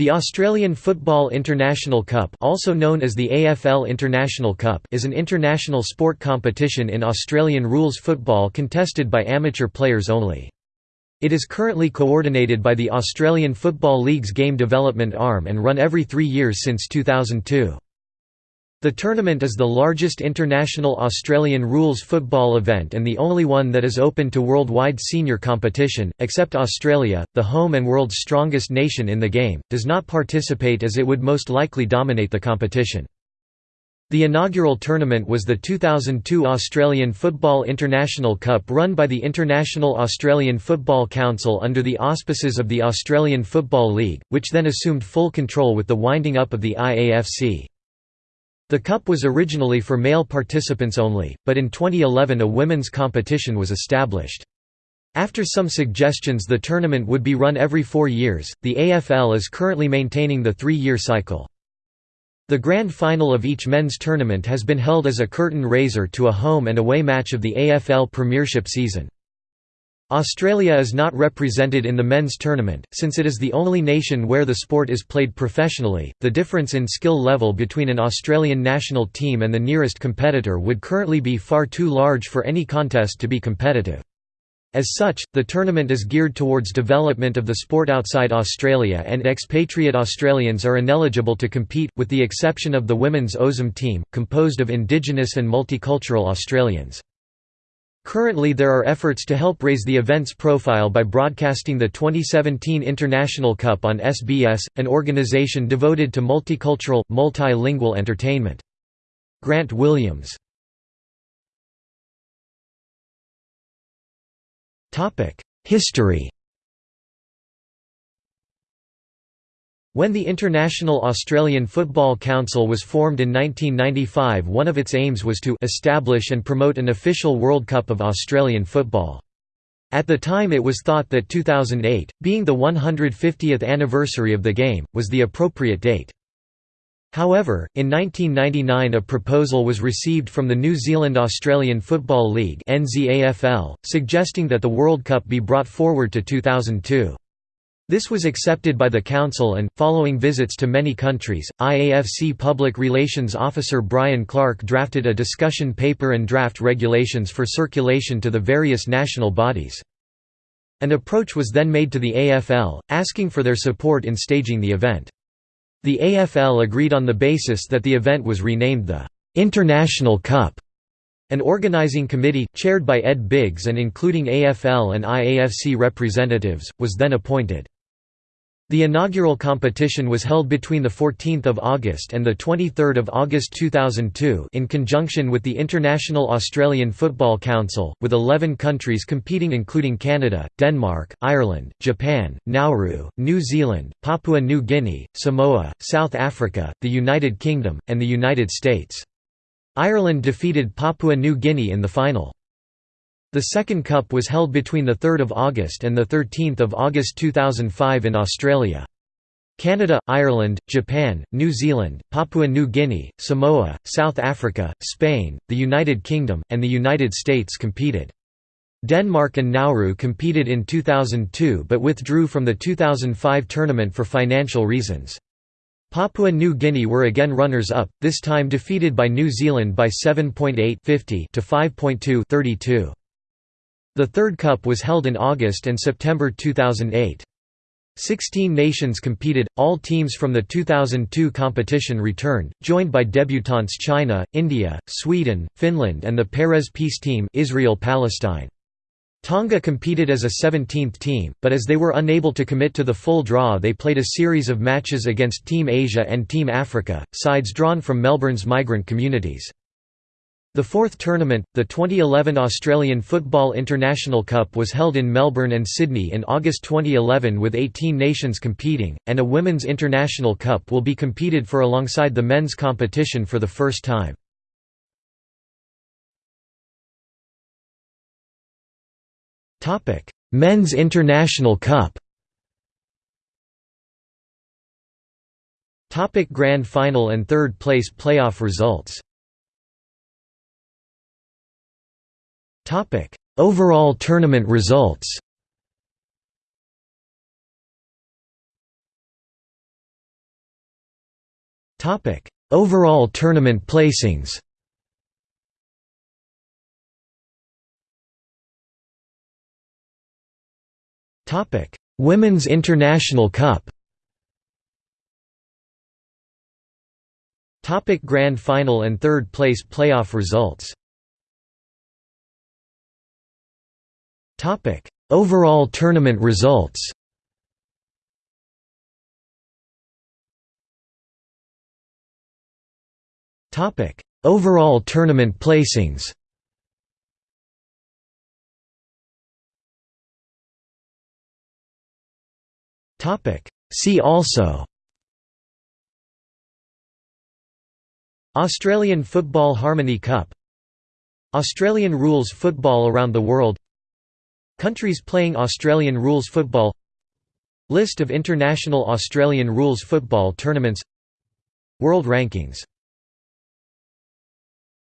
The Australian Football International Cup also known as the AFL International Cup is an international sport competition in Australian rules football contested by amateur players only. It is currently coordinated by the Australian Football League's game development arm and run every three years since 2002. The tournament is the largest international Australian rules football event and the only one that is open to worldwide senior competition, except Australia, the home and world's strongest nation in the game, does not participate as it would most likely dominate the competition. The inaugural tournament was the 2002 Australian Football International Cup run by the International Australian Football Council under the auspices of the Australian Football League, which then assumed full control with the winding up of the IAFC. The cup was originally for male participants only, but in 2011 a women's competition was established. After some suggestions the tournament would be run every four years, the AFL is currently maintaining the three-year cycle. The grand final of each men's tournament has been held as a curtain raiser to a home and away match of the AFL Premiership season. Australia is not represented in the men's tournament, since it is the only nation where the sport is played professionally. The difference in skill level between an Australian national team and the nearest competitor would currently be far too large for any contest to be competitive. As such, the tournament is geared towards development of the sport outside Australia and expatriate Australians are ineligible to compete, with the exception of the women's OZM team, composed of Indigenous and multicultural Australians. Currently there are efforts to help raise the event's profile by broadcasting the 2017 International Cup on SBS, an organisation devoted to multicultural, multilingual entertainment. Grant Williams History When the International Australian Football Council was formed in 1995 one of its aims was to establish and promote an official World Cup of Australian football. At the time it was thought that 2008, being the 150th anniversary of the game, was the appropriate date. However, in 1999 a proposal was received from the New Zealand Australian Football League suggesting that the World Cup be brought forward to 2002. This was accepted by the Council and, following visits to many countries, IAFC Public Relations Officer Brian Clark drafted a discussion paper and draft regulations for circulation to the various national bodies. An approach was then made to the AFL, asking for their support in staging the event. The AFL agreed on the basis that the event was renamed the «International Cup». An organising committee, chaired by Ed Biggs and including AFL and IAFC representatives, was then appointed. The inaugural competition was held between 14 August and 23 August 2002 in conjunction with the International Australian Football Council, with 11 countries competing including Canada, Denmark, Ireland, Japan, Nauru, New Zealand, Papua New Guinea, Samoa, South Africa, the United Kingdom, and the United States. Ireland defeated Papua New Guinea in the final. The second cup was held between 3 August and 13 August 2005 in Australia. Canada, Ireland, Japan, New Zealand, Papua New Guinea, Samoa, South Africa, Spain, the United Kingdom, and the United States competed. Denmark and Nauru competed in 2002 but withdrew from the 2005 tournament for financial reasons. Papua New Guinea were again runners-up, this time defeated by New Zealand by 7.8 to 5.2 32. The third cup was held in August and September 2008. Sixteen nations competed, all teams from the 2002 competition returned, joined by debutantes China, India, Sweden, Finland and the Peres Peace Team Israel-Palestine. Tonga competed as a 17th team, but as they were unable to commit to the full draw they played a series of matches against Team Asia and Team Africa, sides drawn from Melbourne's migrant communities. The fourth tournament, the 2011 Australian Football International Cup was held in Melbourne and Sydney in August 2011 with 18 nations competing, and a Women's International Cup will be competed for alongside the men's competition for the first time. Men's International Cup Grand Final and third place playoff results Overall tournament results Topic: Overall tournament placings. Topic: Women's International Cup. Topic Grand Final and third place playoff results. Topic: Overall tournament results. Topic: Overall tournament placings. Topic: See also. Australian Football Harmony Cup Australian rules football around the world Countries playing Australian rules football List of international Australian rules football tournaments World rankings